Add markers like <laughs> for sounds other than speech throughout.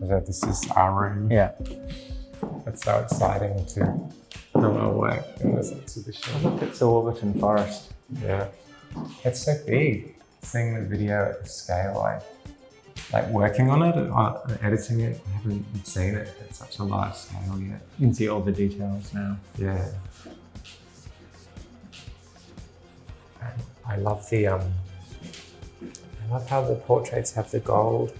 So this is our room. Yeah. It's so exciting to do our work in this exhibition. Look, it's Warburton Forest. Yeah. It's so big. Seeing the video at the scale, like, like working on it, or editing it, I haven't seen it at such a large scale yet. You can see all the details now. Yeah. I love the um I love how the portraits have the gold.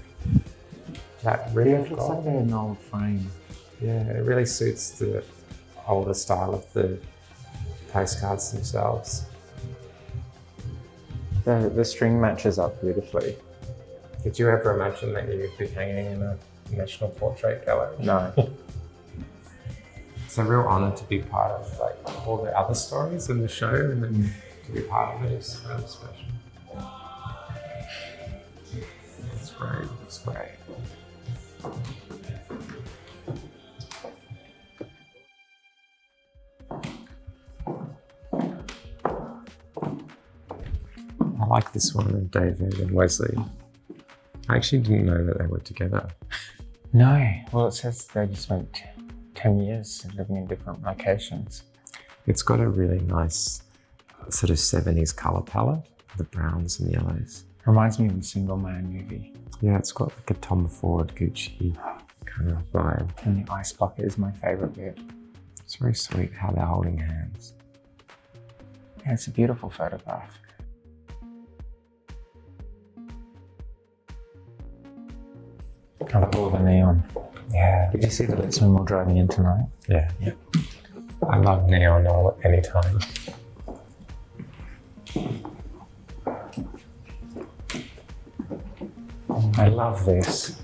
That rim Yeah, of it looks like gold. they're an old frame. Yeah, it really suits the older style of the postcards themselves. The, the string matches up beautifully. Did you ever imagine that you'd be hanging in a national portrait gallery? No. <laughs> It's a real honor to be part of like all the other stories in the show and then mm. to be part of it is really special. It's great, it's great. Like this one with David and Wesley. I actually didn't know that they were together. no. Well, it says they just spent 10 years living in different locations. It's got a really nice sort of 70s color palette, the browns and the yellows. Reminds me of the Single Man movie. Yeah, it's got like a Tom Ford Gucci kind of vibe. And the ice bucket is my favorite bit. It's very sweet how they're holding hands. Yeah, it's a beautiful photograph. I love all the neon. Yeah, Did you see the bits when we were driving in tonight? yeah, yeah. I love neon all anytime. I love this.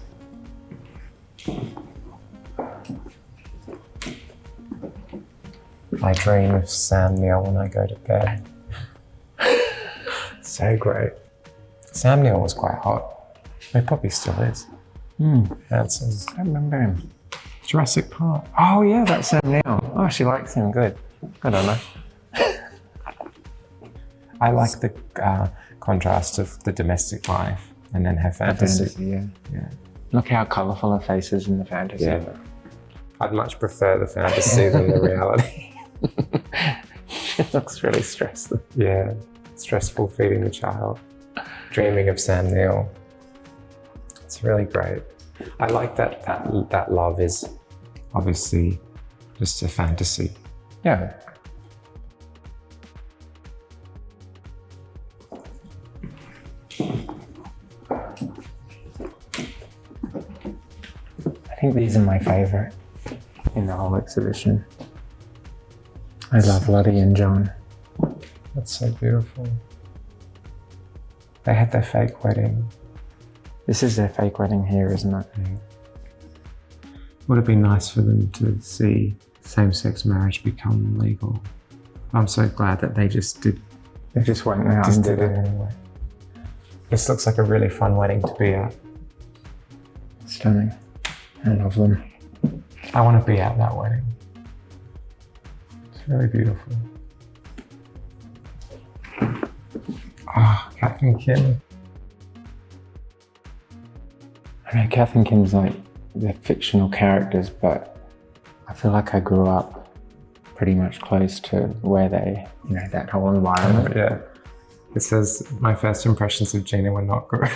I dream of Sam Neill when I go to bed. <laughs> so great. Sam Neill was quite hot. He probably still is. Hmm. Handsome. I remember him. Jurassic Park. Oh yeah, that's Sam Neill. Oh, she likes him. Good. I don't know. I like the uh, contrast of the domestic life and then her fantasy. Fantasy, yeah. Yeah. Look how colourful her face is in the fantasy. Yeah. I'd much prefer the fantasy than the <laughs> reality. she looks really stressed. Yeah, stressful feeding the child, dreaming of Sam Neill. It's really great. I like that that that love is obviously just a fantasy. Yeah. I think these are my favourite in the whole exhibition. I love Lottie and John. That's so beautiful. They had their fake wedding. This is their fake wedding here, isn't it? Would it be nice for them to see same-sex marriage become legal. I'm so glad that they just did They just went out just and did did it anyway. This looks like a really fun wedding to be at. Stunning. I love them. I want to be at that wedding. It's really beautiful. Ah, Kath and Kim. I know Kath and Kim's like they're fictional characters, but I feel like I grew up pretty much close to where they, you know, that whole environment. Yeah. It says, my first impressions of Gina were not good.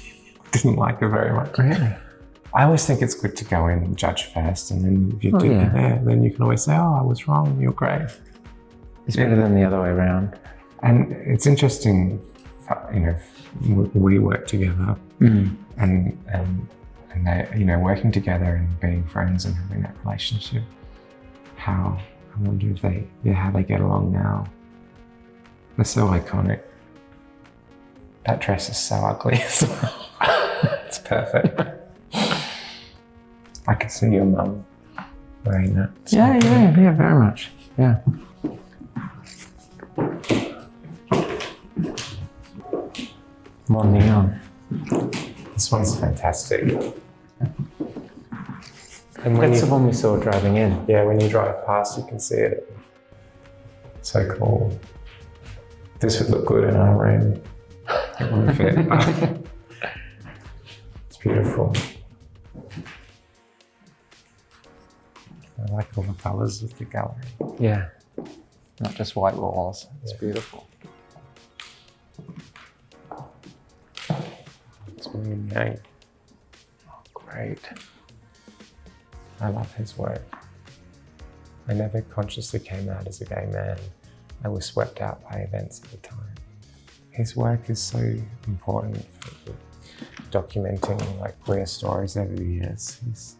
<laughs> Didn't like her very much. Really? I always think it's good to go in and judge first, and then if you Oh, do yeah. there, then you can always say, oh, I was wrong, you're great. It's better than the other way around. And it's interesting, you know, we work together Mm. and and and they you know working together and being friends and having that relationship how i wonder if they yeah how they get along now they're so iconic that dress is so ugly <laughs> as well it's perfect i could see your mum wearing that Yeah, yeah, yeah, very much. Yeah. More neon. This one's fantastic. And That's you, the one we saw driving in. Yeah, when you drive past, you can see it. So cool. This would look good in our room. It wouldn't fit, <laughs> it's beautiful. I like all the colours of the gallery. Yeah, not just white walls. It's yeah. beautiful. It's Yang. Great. I love his work. I never consciously came out as a gay man. I was swept out by events at the time. His work is so important for documenting like queer stories over the years. He's,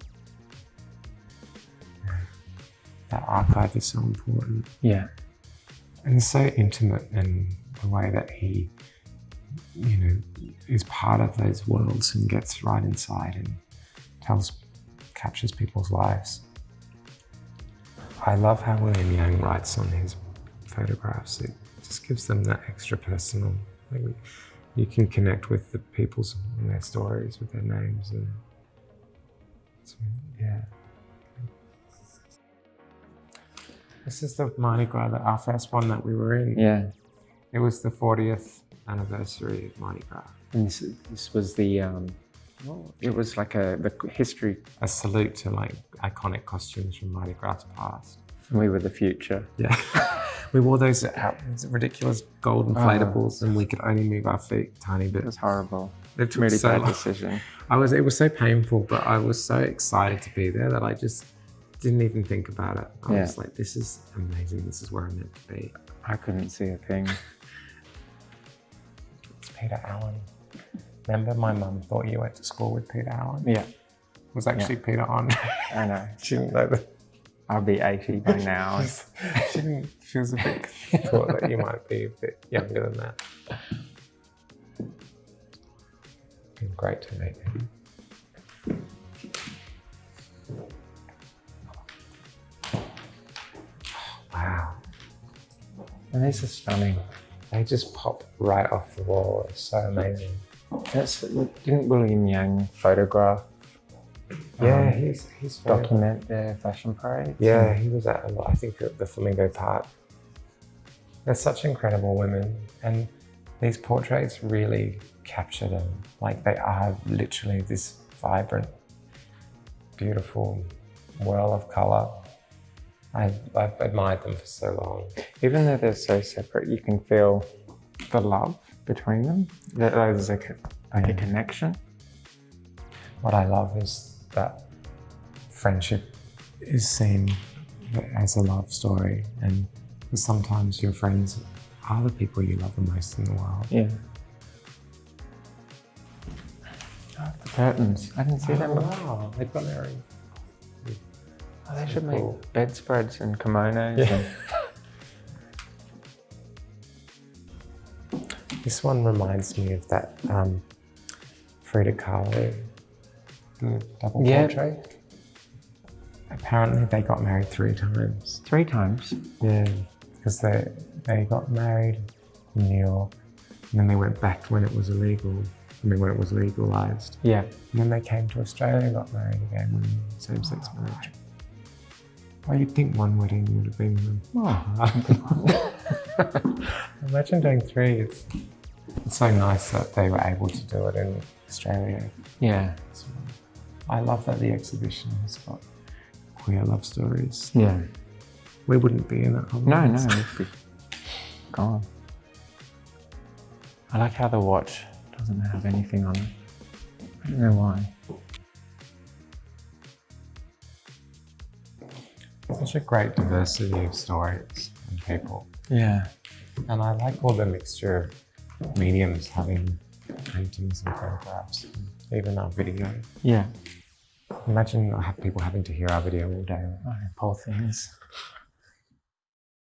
that archive is so important. Yeah. And it's so intimate in the way that he, you know, is part of those worlds and gets right inside and tells, captures people's lives. I love how William Yang writes on his photographs. It just gives them that extra personal. You can connect with the people's and their stories, with their names, and yeah. This is the Mardi Gras, the, our first one that we were in. Yeah. It was the 40th anniversary of Mardi Gras. And this, this was the, um, well, it was like a the history. A salute to like iconic costumes from Mardi Gras past. We were the future. Yeah. <laughs> we wore those out, those ridiculous gold inflatables and we could only move our feet a tiny bit. It was horrible. It took Really so bad long. decision. <laughs> I was, it was so painful, but I was so excited to be there that I just didn't even think about it. I Yeah. was like, this is amazing. This is where I'm meant to be. I couldn't see a thing. Peter Allen. Remember my mum thought you went to school with Peter Allen? Yeah, It was actually Peter on. <laughs> I know. she didn't know that. I'll be 80 by now. <laughs> she didn't, she was a bit <laughs> thought that you might be a bit younger than that. Been great to meet you. Wow, and these are stunning. They just pop right off the wall. It's so amazing. That's, didn't William Yang photograph, Yeah, Um, he's he's document their fashion parade? Yeah, he was at a lot. I think at the Flamingo Park. They're such incredible women, and these portraits really capture them. Like they are literally this vibrant, beautiful whirl of color. I, I've admired them for so long. Even though they're so separate, you can feel the love between them. That there's a, like a connection. What I love is that friendship is seen as a love story, and sometimes your friends are the people you love the most in the world. Yeah. Oh, the curtains. I didn't see them. Oh, wow, they've got own. they so should make cool. bedspreads and kimonos. Yeah. And, <laughs> This one reminds me of that um, Frida Kahlo, the double Yeah. portrait. Apparently, they got married three times. three times. Yeah, because they they got married in New York, and then they went back when it was illegal. I mean, when it was legalized, Yeah. and then they came to Australia and got married again when same-sex marriage. Well, you'd think one wedding would have been. Oh. <laughs> Imagine doing three. It's, it's so nice that they were able to do it in Australia. Yeah. well. I love that the exhibition has got queer love stories. Yeah. We wouldn't be in it. No, no. it'd be gone. I like how the watch doesn't have anything on it. I don't know why. Such a great diversity of stories and people. Yeah. And I like all the mixture of mediums having paintings and photographs, and even our video. Yeah. Imagine I have people having to hear our video all day. Oh, poor things.